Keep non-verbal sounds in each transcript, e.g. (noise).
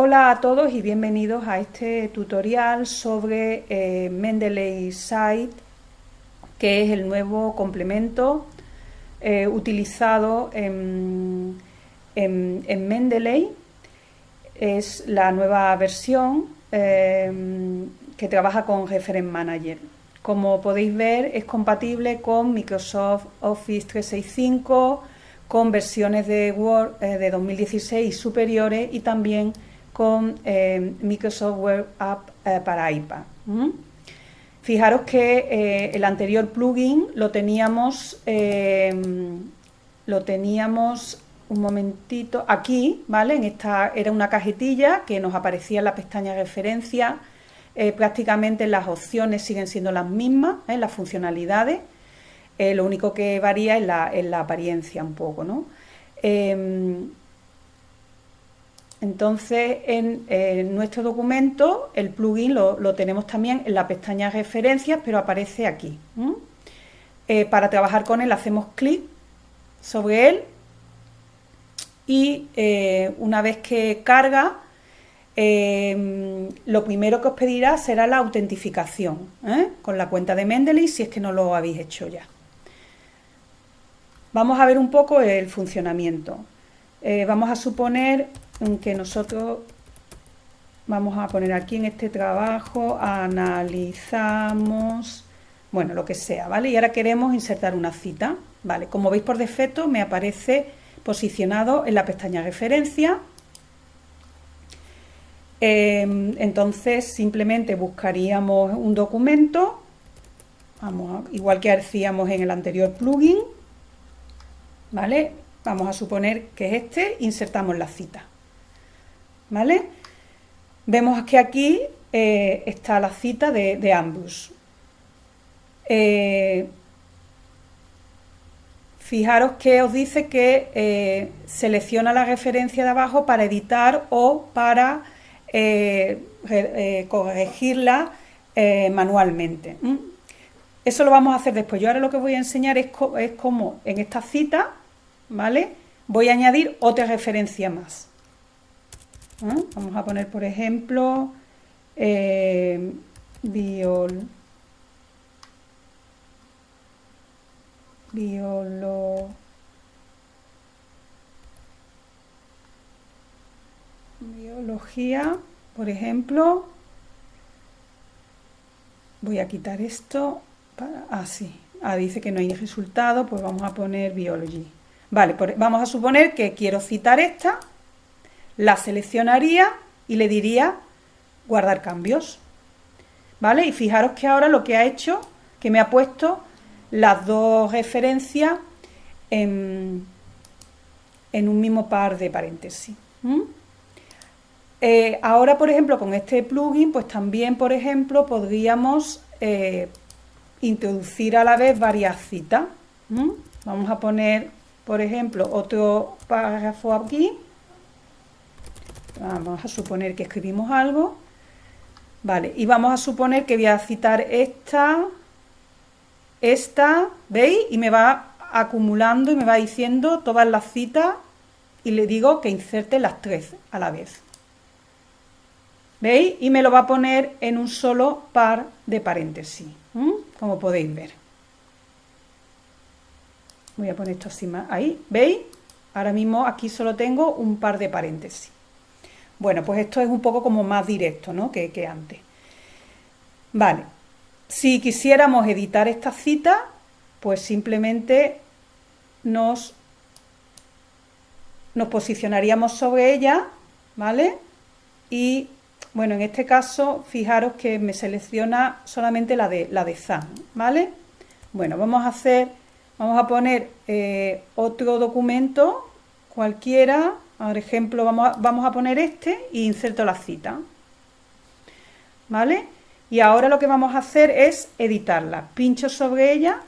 Hola a todos y bienvenidos a este tutorial sobre eh, Mendeley Site, que es el nuevo complemento eh, utilizado en, Mendeley. Es la nueva versión eh, que trabaja con Reference Manager. Como podéis ver, es compatible con Microsoft Office 365, con versiones de Word de 2016 superiores y también con eh, Microsoft Web App eh, para iPad. Fijaros que eh, el anterior plugin lo teníamos, lo teníamos un momentito aquí, ¿vale? En esta era una cajetilla que nos aparecía en la pestaña referencia. prácticamente las opciones siguen siendo las mismas, las funcionalidades. lo único que varía es la, es la apariencia un poco, ¿no? Entonces, en, nuestro documento, el plugin lo, tenemos también en la pestaña referencias, pero aparece aquí. Eh, para trabajar con él hacemos clic sobre él y eh, una vez que carga, em, lo primero que os pedirá será la autentificación ¿eh? con la cuenta de Mendeley si es que no lo habéis hecho ya. Vamos a ver un poco el funcionamiento. vamos a suponer que nosotros vamos a poner aquí en este trabajo, analizamos, bueno, lo que sea, ¿vale? Y ahora queremos insertar una cita, ¿vale? Como veis por defecto me aparece posicionado en la pestaña referencia. Em, entonces simplemente buscaríamos un documento, vamos igual que hacíamos en el anterior plugin, ¿vale? Vamos a suponer que es este, insertamos la cita. ¿Vale? Vemos que aquí eh, está la cita de, ambos. Eh, fijaros que os dice que eh, selecciona la referencia de abajo para editar o para corregirla manualmente. Eso lo vamos a hacer después. Yo ahora lo que voy a enseñar es, es cómo en esta cita, ¿vale? Voy a añadir otra referencia más. Vamos a poner, por ejemplo, eh, biol, biolo, biología, por ejemplo. Voy a quitar esto para así. Ah, ah, dice que no hay resultado, pues vamos a poner biology. Vale, vamos a suponer que quiero citar esta la seleccionaría y le diría guardar cambios. ¿Vale? Y fijaros que ahora lo que ha hecho, que me ha puesto las dos referencias en, un mismo par de paréntesis. Eh, ahora, por ejemplo, con este plugin, pues también, por ejemplo, podríamos eh, introducir a la vez varias citas. Vamos a poner, por ejemplo, otro párrafo aquí Vamos a suponer que escribimos algo. Vale, y vamos a suponer que voy a citar esta, esta, ¿veis? Y me va acumulando y me va diciendo todas las citas y le digo que inserte las tres a la vez. ¿Veis? Y me lo va a poner en un solo par de paréntesis, como podéis ver. Voy a poner esto así más. Ahí, ¿veis? Ahora mismo aquí solo tengo un par de paréntesis. Bueno, pues esto es un poco como más directo ¿no? que, antes. Vale, si quisiéramos editar esta cita, pues simplemente nos, nos posicionaríamos sobre ella, ¿vale? Y bueno, en este caso, fijaros que me selecciona solamente la de, la de ZAN, ¿vale? Bueno, vamos a hacer, vamos a poner eh, otro documento cualquiera, por ejemplo, vamos a, vamos a poner este e inserto la cita. ¿Vale? Y ahora lo que vamos a hacer es editarla. Pincho sobre ella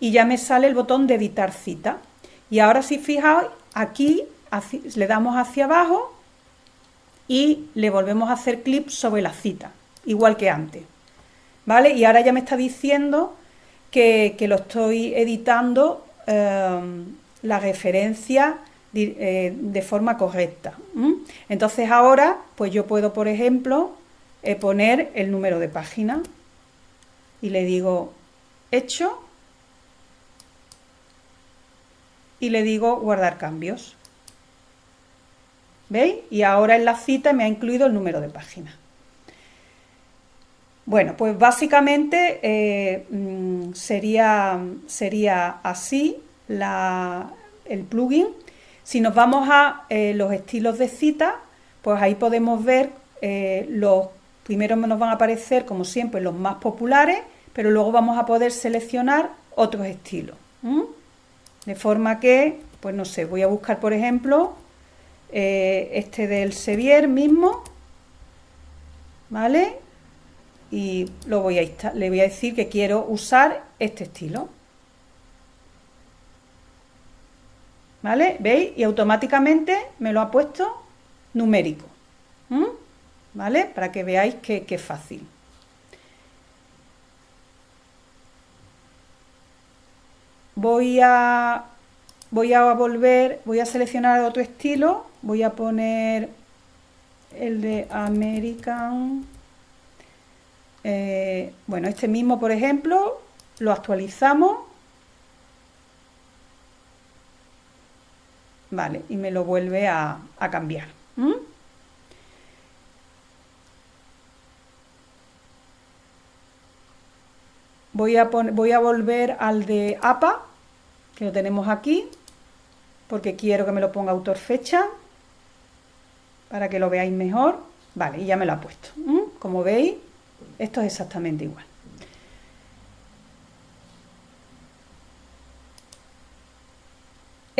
y ya me sale el botón de editar cita. Y ahora si fijáis, aquí le damos hacia abajo y le volvemos a hacer clic sobre la cita, igual que antes. ¿Vale? Y ahora ya me está diciendo que, lo estoy editando eh, la referencia eh, de forma correcta. Entonces ahora, pues yo puedo, por ejemplo, eh, poner el número de página y le digo hecho y le digo guardar cambios. ¿Veis? Y ahora en la cita me ha incluido el número de página. Bueno, pues básicamente eh, mm, sería, sería así el plugin. Si nos vamos a eh, los estilos de cita, pues ahí podemos ver eh, los primeros nos van a aparecer, como siempre, los más populares, pero luego vamos a poder seleccionar otros estilos. De forma que, pues no sé, voy a buscar, por ejemplo, este del Sevier mismo, ¿vale? y lo voy a le voy a decir que quiero usar este estilo. ¿Vale? ¿Veis? Y automáticamente me lo ha puesto numérico. ¿Vale? Para que veáis que, es fácil. Voy a, voy a volver, voy a seleccionar otro estilo. Voy a poner el de American eh, bueno, este mismo, por ejemplo, lo actualizamos. Vale, y me lo vuelve a, cambiar. Voy a, voy a volver al de APA, que lo tenemos aquí, porque quiero que me lo ponga autor fecha, para que lo veáis mejor. Vale, y ya me lo ha puesto. Como veis, esto es exactamente igual.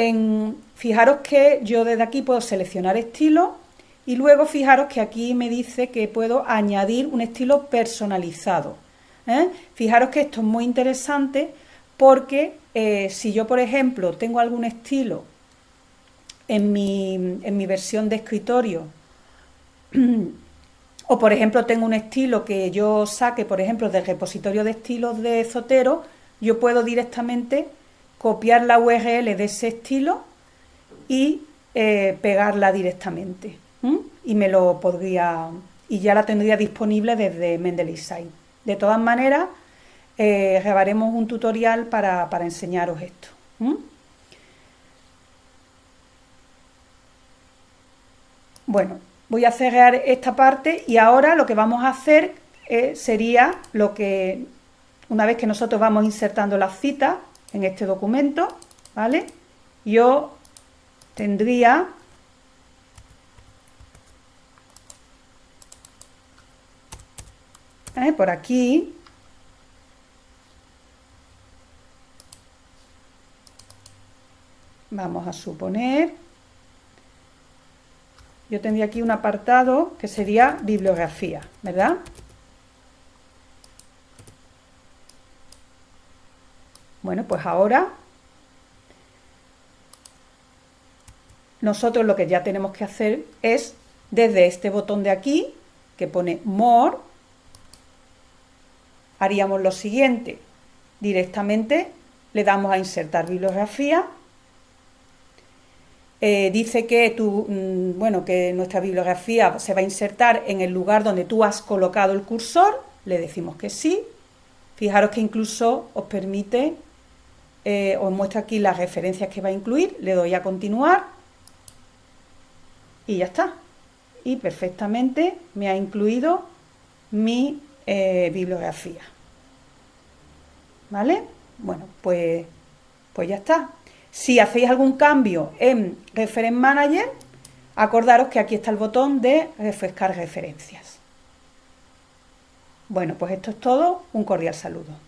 En, fijaros que yo desde aquí puedo seleccionar estilo y luego fijaros que aquí me dice que puedo añadir un estilo personalizado. ¿eh? Fijaros que esto es muy interesante porque eh, si yo, por ejemplo, tengo algún estilo en mi, en mi versión de escritorio (clears throat) O, por ejemplo, tengo un estilo que yo saque, por ejemplo, del repositorio de estilos de Zotero, yo puedo directamente copiar la URL de ese estilo y eh, pegarla directamente. Y me lo podría, y ya la tendría disponible desde Mendeley. De todas maneras, eh, grabaremos un tutorial para, enseñaros esto. Bueno, voy a cerrar esta parte y ahora lo que vamos a hacer eh, sería lo que, una vez que nosotros vamos insertando las citas en este documento, ¿vale? Yo tendría ¿eh? por aquí vamos a suponer yo tendría aquí un apartado que sería bibliografía, ¿verdad? Bueno, pues ahora nosotros lo que ya tenemos que hacer es desde este botón de aquí que pone More haríamos lo siguiente. Directamente le damos a insertar bibliografía. Eh, dice que, tu, mm, bueno, que nuestra bibliografía se va a insertar en el lugar donde tú has colocado el cursor, le decimos que sí. Fijaros que incluso os permite, eh, os muestra aquí las referencias que va a incluir, le doy a continuar y ya está. Y perfectamente me ha incluido mi eh, bibliografía. ¿Vale? Bueno, pues, pues ya está. Si hacéis algún cambio en Reference Manager, acordaros que aquí está el botón de refrescar referencias. Bueno, pues esto es todo. Un cordial saludo.